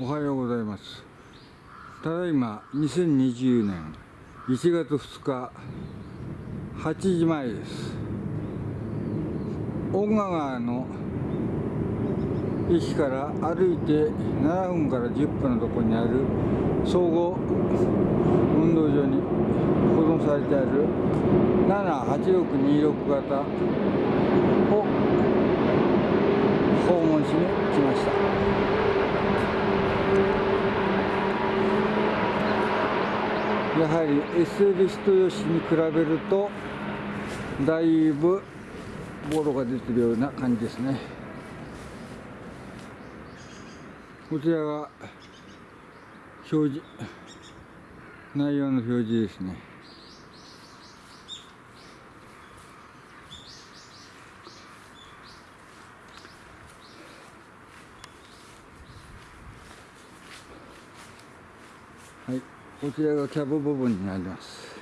おはようございます。ただいま2020年1月2日8時前です。大賀川の駅から歩いて7分から10分のところにある総合運動場に保存されてある78626型を訪問しに来ました。やはり SL 人吉に比べるとだいぶボロが出てるような感じですね。こちらが表示内容の表示ですね。はい。こちらがキャブ部分になります。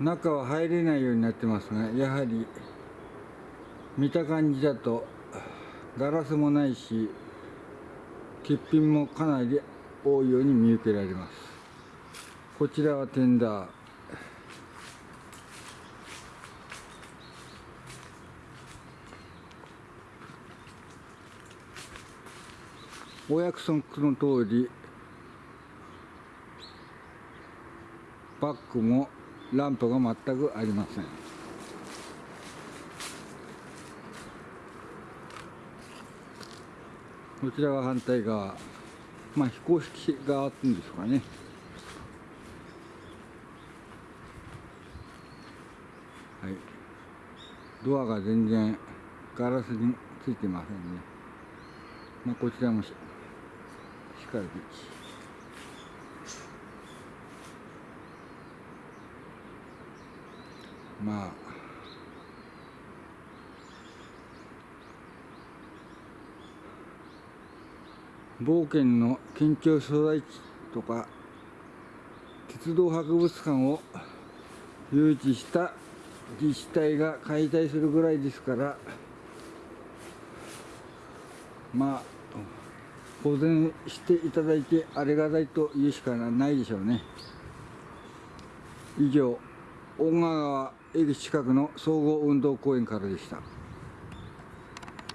中は入れないようになってますがやはり見た感じだとガラスもないし欠品もかなり多いように見受けられます。こちらはテンダー。お約束の通りバックもランプが全くありません。こちらが反対側。まあ飛行式側っていうんですかね。はい。ドアが全然ガラスについてませんね。まあこちらもししかる。まあ。冒険の県庁所在地とか鉄道博物館を誘致した自治体が解体するぐらいですから。まあ。保全していただいてありがたいと言うしかないでしょうね以上大川駅近くの総合運動公園からでした。